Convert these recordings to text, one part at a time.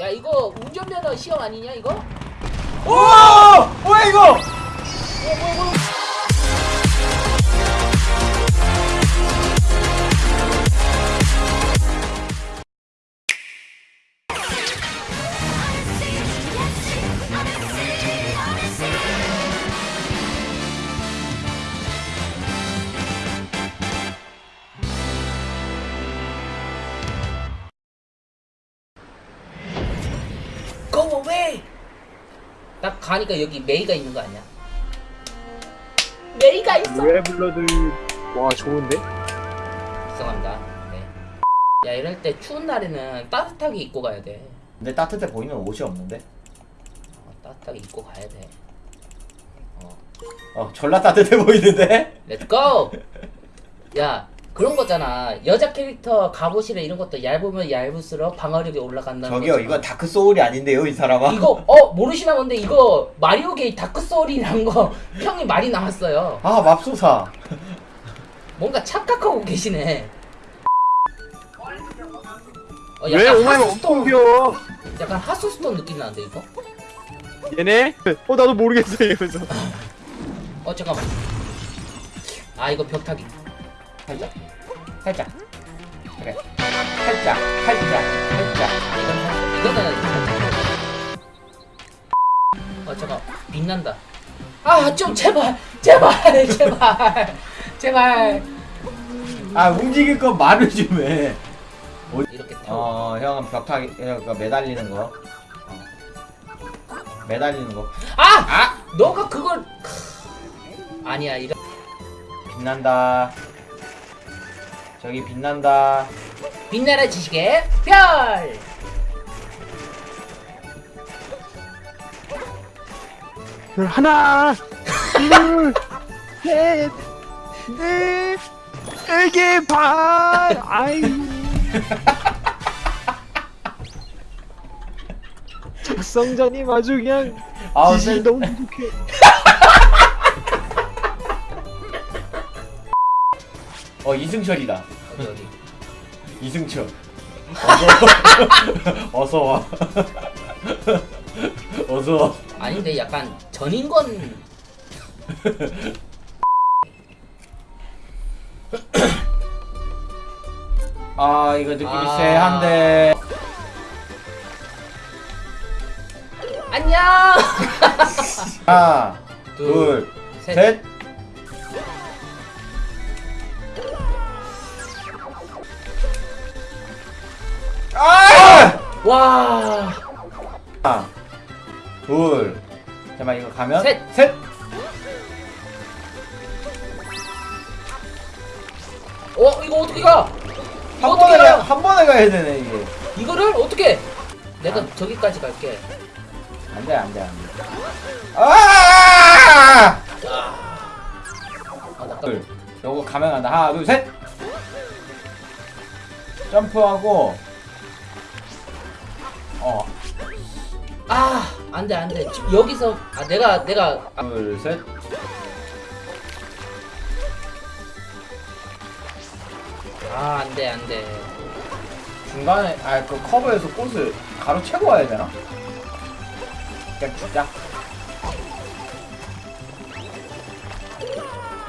야 이거 운전면허 시험 아니냐 이거? 오! 뭐야 이거? Go 딱 가니까 여기 메이가 있는 거 아니야? 메이가 있어! 웨블러드 와 좋은데? 죄송합니다 네. 야 이럴 때 추운 날에는 따뜻하게 입고 가야 돼 근데 따뜻해 보이는 옷이 없는데? 어, 따뜻하게 입고 가야 돼 어. 어 졸라 따뜻해 보이는데? Let's go! 야 그런 거잖아. 여자 캐릭터 갑옷이나 이런 것도 얇으면 얇을수록 방어력이 올라간다는 저기요 거잖아. 이건 Dark Soul이 아닌데요 이 사람아. 이거 어 모르시나 본데 이거 마리오계의 Dark Soul이란 거 평이 많이 나왔어요. 아 맙소사. 뭔가 착각하고 계시네. 어, 왜 약간 오마이가 하스스톤. 엄청 귀여워? 약간 하스스톤 느낌 나는데 이거? 얘네? 어 나도 모르겠어 이러면서. 어 잠깐만. 아 이거 벽타기 살짝? 살짝. 그래. 살짝 살짝 살짝. 이건 살- 이거는 어 잠깐 빛난다. 아 좀 제발 제발 제발. 제발. 아 움직일 거 말을 좀해. 이렇게 태워. 어 형은 벽타기 그 매달리는 거. 어. 매달리는 거. 아! 아! 너가 그걸. 크, 아니야 이런. 빛난다 저기 빛난다. 빛나라 지식의 별! 하나 둘 셋넷 네개 반 아이고 작성자님 아주 그냥 지식이 쎄- 너무 부족해 어 이승철이다. 어디 어디? 이승철. 어서 와. 어서 와. 아닌데 약간 전인권 아 이거 느낌이 아. 쎄한데. 안녕! 하나 둘, 셋. 둘셋. 아! 와 하나 둘 잠깐만 이거 가면 셋. 셋 어 이거 어떻게 가? 이거 한 어떻게 번에 가, 가요? 한 번에 가야 되네 이게 이거를 어떻게? 내가 저기까지 갈게. 안돼 안돼 안돼 아! 아, 나둘 요거 가면 간다 하나 둘 셋 점프하고 어 아, 안 돼, 안 돼. 여기서 아 내가 내가 아, 둘 셋 아, 안 돼, 안 돼. 중간에 아 그 커버에서 꽃을 가로채고 와야 되나? 그냥 진짜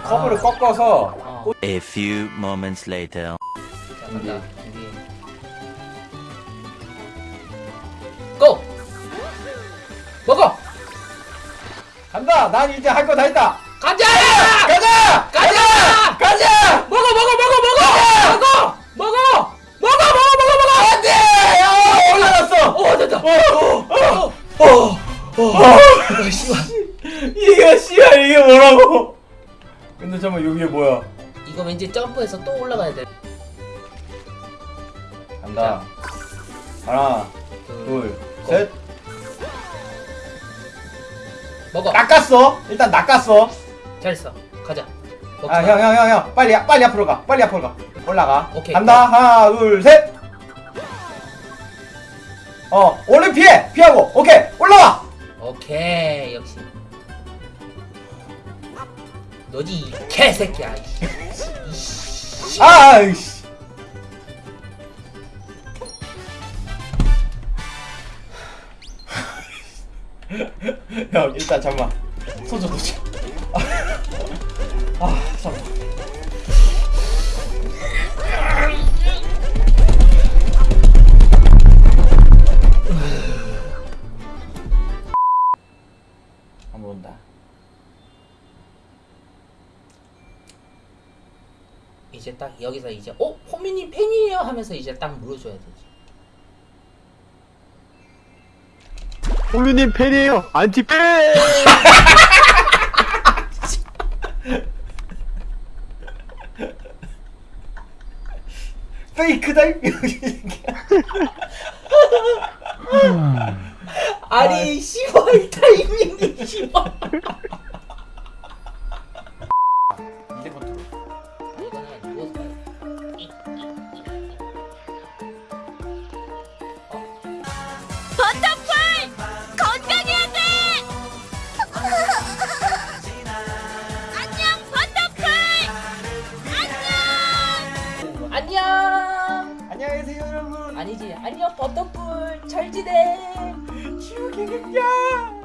커브를 아. 꺾어서 어. 꽃 A few moments later. 자, 간다. 먹어! 간다 난 이제 할 거 다 했다 가자! 가자 가자! 가자 먹어, 먹어, 먹어, 먹어! 먹어! 먹어! 먹어, 먹어, 먹어, 먹어! 안돼 야 올라갔어 어, 됐다. 어, 어, 어, 어. 아. 이게 씨발 이게 뭐라고 근데 잠깐만 여기에 뭐야 이거 왠지 점프해서 또 올라가야 돼. 간다 하나 둘. 둘셋 먹어. 낚았어. 일단 낚았어. 잘했어. 가자. 아 마. 형형 형 형. 빨리 빨리 앞으로 가. 빨리 앞으로 가. 올라가. 오케이, 간다. 하나 둘 셋. 어 얼른 피해. 피하고. 오케이. 올라와. 오케이 역시. 너지 이 개새끼야 이씨. 아이씨 형 일단 잠만. 소주 도지 아 잠만. 한번 온다. 이제 딱 여기서 이제 어? 호미님 팬이에요? 하면서 이제 딱 물어줘야 되지. 호미님 팬이에요. 안티팬. 페이크다 아니 씨발 타이밍이 씨발. 여러분 아니지 안녕 버터풀 잘 지내. 지우개 극장